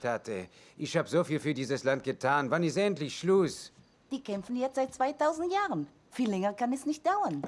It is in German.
Tate. Ich hab so viel für dieses Land getan. Wann ist endlich Schluss? Die kämpfen jetzt seit 2000 Jahren. Viel länger kann es nicht dauern.